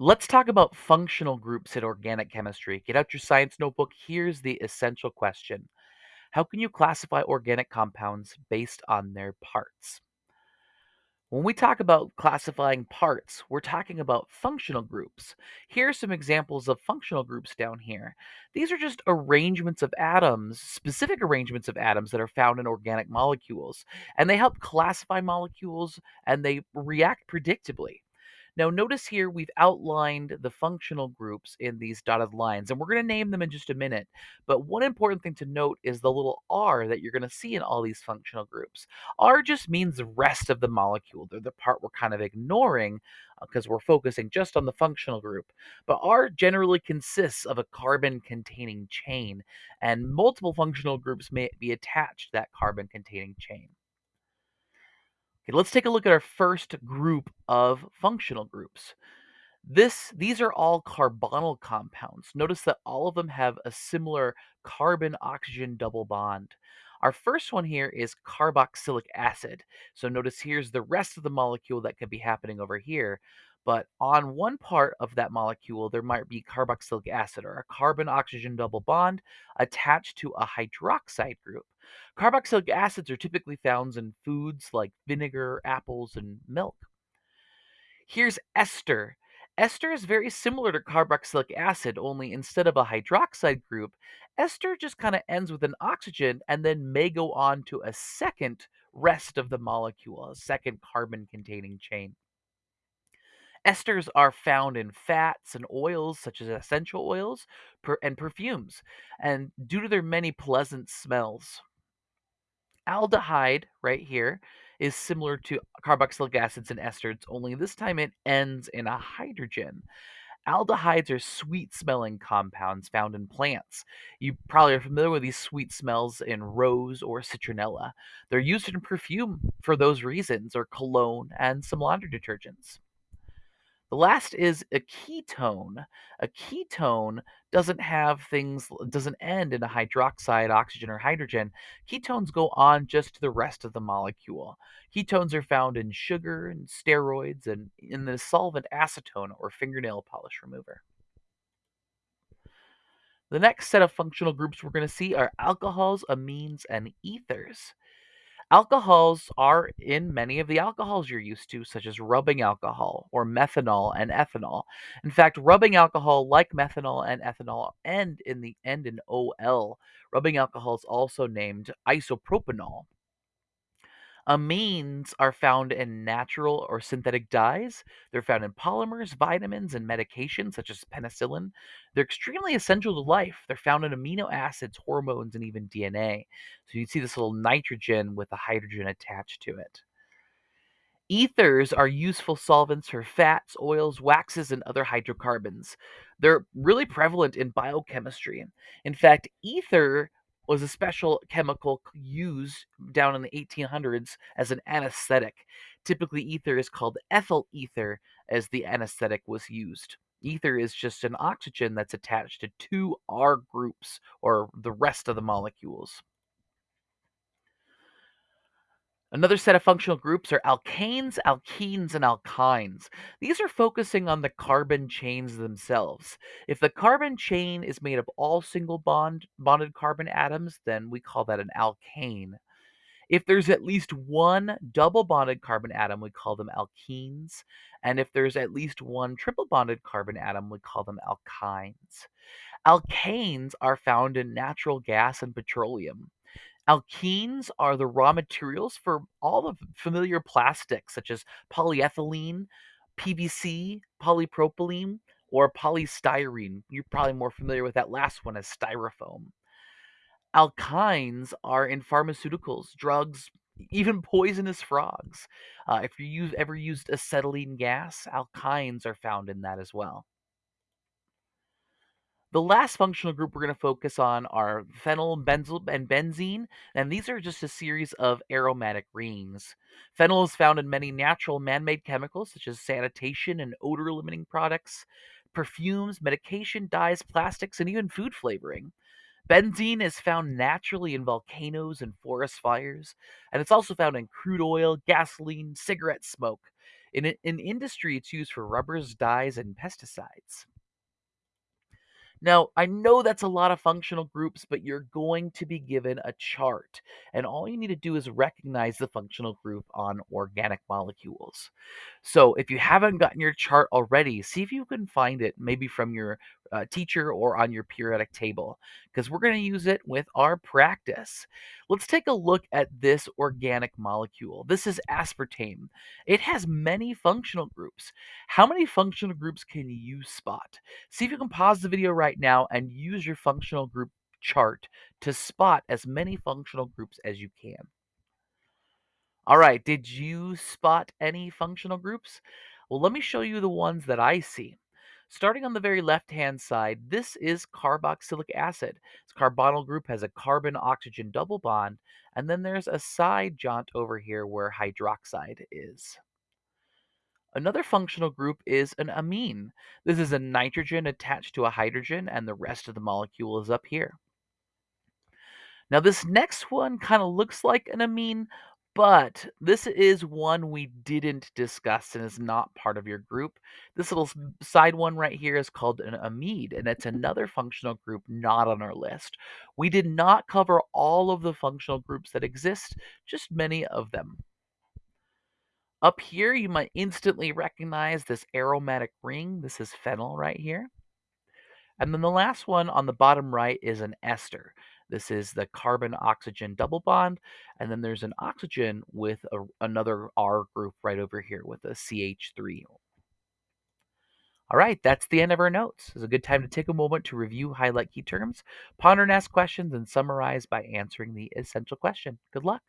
Let's talk about functional groups in organic chemistry. Get out your science notebook. Here's the essential question How can you classify organic compounds based on their parts? When we talk about classifying parts, we're talking about functional groups. Here are some examples of functional groups down here. These are just arrangements of atoms, specific arrangements of atoms that are found in organic molecules, and they help classify molecules and they react predictably. Now, notice here we've outlined the functional groups in these dotted lines, and we're going to name them in just a minute. But one important thing to note is the little R that you're going to see in all these functional groups. R just means the rest of the molecule. They're the part we're kind of ignoring uh, because we're focusing just on the functional group. But R generally consists of a carbon containing chain, and multiple functional groups may be attached to that carbon containing chain. Okay, let's take a look at our first group of functional groups. This these are all carbonyl compounds. Notice that all of them have a similar carbon oxygen double bond. Our first one here is carboxylic acid. So notice here's the rest of the molecule that could be happening over here. But on one part of that molecule, there might be carboxylic acid or a carbon oxygen double bond attached to a hydroxide group. Carboxylic acids are typically found in foods like vinegar, apples, and milk. Here's ester. Ester is very similar to carboxylic acid, only instead of a hydroxide group, ester just kind of ends with an oxygen and then may go on to a second rest of the molecule, a second carbon containing chain. Esters are found in fats and oils, such as essential oils per- and perfumes, and due to their many pleasant smells. Aldehyde, right here, is similar to carboxylic acids and esters, only this time it ends in a hydrogen. Aldehydes are sweet smelling compounds found in plants. You probably are familiar with these sweet smells in rose or citronella. They're used in perfume for those reasons, or cologne and some laundry detergents. The last is a ketone. A ketone doesn't have things doesn't end in a hydroxide, oxygen, or hydrogen. Ketones go on just to the rest of the molecule. Ketones are found in sugar and steroids and in the solvent acetone or fingernail polish remover. The next set of functional groups we're going to see are alcohols, amines, and ethers. Alcohols are in many of the alcohols you're used to, such as rubbing alcohol or methanol and ethanol. In fact, rubbing alcohol, like methanol and ethanol, end in the end in OL. Rubbing alcohol is also named isopropanol. Uh, Amines are found in natural or synthetic dyes. They're found in polymers, vitamins, and medications such as penicillin. They're extremely essential to life. They're found in amino acids, hormones, and even DNA. So you see this little nitrogen with a hydrogen attached to it. Ethers are useful solvents for fats, oils, waxes, and other hydrocarbons. They're really prevalent in biochemistry. In fact, ether was a special chemical used down in the 1800s as an anesthetic. Typically, ether is called ethyl ether as the anesthetic was used. Ether is just an oxygen that's attached to two R groups or the rest of the molecules. Another set of functional groups are alkanes, alkenes, and alkynes. These are focusing on the carbon chains themselves. If the carbon chain is made of all single bond bonded carbon atoms, then we call that an alkane. If there's at least one double bonded carbon atom, we call them alkenes. And if there's at least one triple bonded carbon atom, we call them alkynes. Alkanes are found in natural gas and petroleum. Alkenes are the raw materials for all the familiar plastics such as polyethylene, PVC, polypropylene, or polystyrene. You're probably more familiar with that last one as styrofoam. Alkynes are in pharmaceuticals, drugs, even poisonous frogs. Uh, if you use, ever used acetylene gas, alkynes are found in that as well. The last functional group we're going to focus on are phenyl, benzyl, and benzene, and these are just a series of aromatic rings. Phenyl is found in many natural man-made chemicals such as sanitation and odor-limiting products, perfumes, medication, dyes, plastics, and even food flavoring. Benzene is found naturally in volcanoes and forest fires, and it's also found in crude oil, gasoline, cigarette smoke. In, in industry, it's used for rubbers, dyes, and pesticides. Now, I know that's a lot of functional groups, but you're going to be given a chart, and all you need to do is recognize the functional group on organic molecules. So, if you haven't gotten your chart already, see if you can find it maybe from your uh, teacher or on your periodic table, because we're going to use it with our practice. Let's take a look at this organic molecule. This is aspartame. It has many functional groups. How many functional groups can you spot? See if you can pause the video right now and use your functional group chart to spot as many functional groups as you can. All right, did you spot any functional groups? Well, let me show you the ones that I see. Starting on the very left-hand side, this is carboxylic acid. This carbonyl group has a carbon-oxygen double bond, and then there's a side jaunt over here where hydroxide is. Another functional group is an amine. This is a nitrogen attached to a hydrogen, and the rest of the molecule is up here. Now, this next one kind of looks like an amine, but this is one we didn't discuss and is not part of your group. This little side one right here is called an amide, and it's mm-hmm. another functional group not on our list. We did not cover all of the functional groups that exist, just many of them. Up here, you might instantly recognize this aromatic ring. This is phenyl right here. And then the last one on the bottom right is an ester. This is the carbon oxygen double bond. And then there's an oxygen with a, another R group right over here with a CH3. All right, that's the end of our notes. It's a good time to take a moment to review, highlight key terms, ponder and ask questions, and summarize by answering the essential question. Good luck.